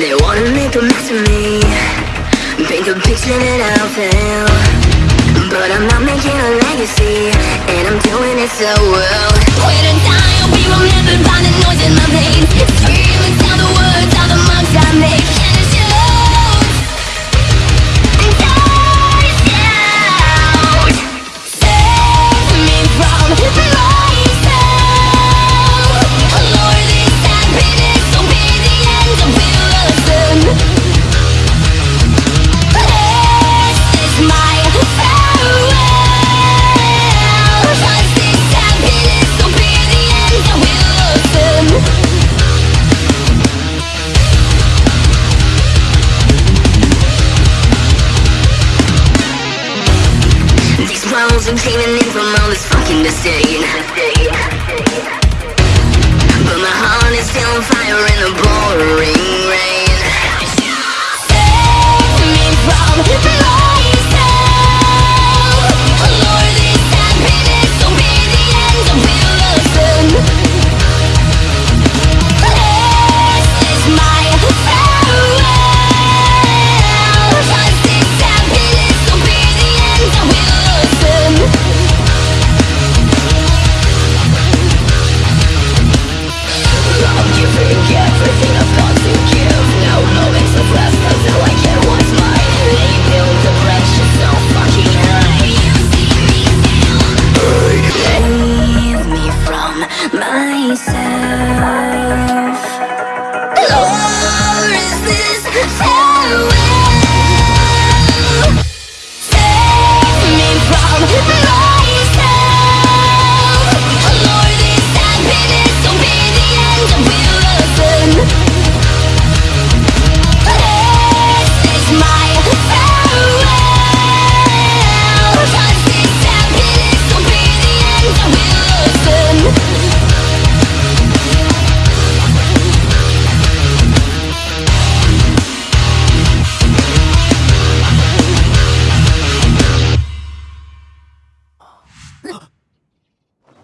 They wanna make a mess of me. Paint a picture that I'll fail But I'm not making a legacy And I'm doing it so well Walls are caving in from all this fucking disdain But my heart myself. Lord, is this?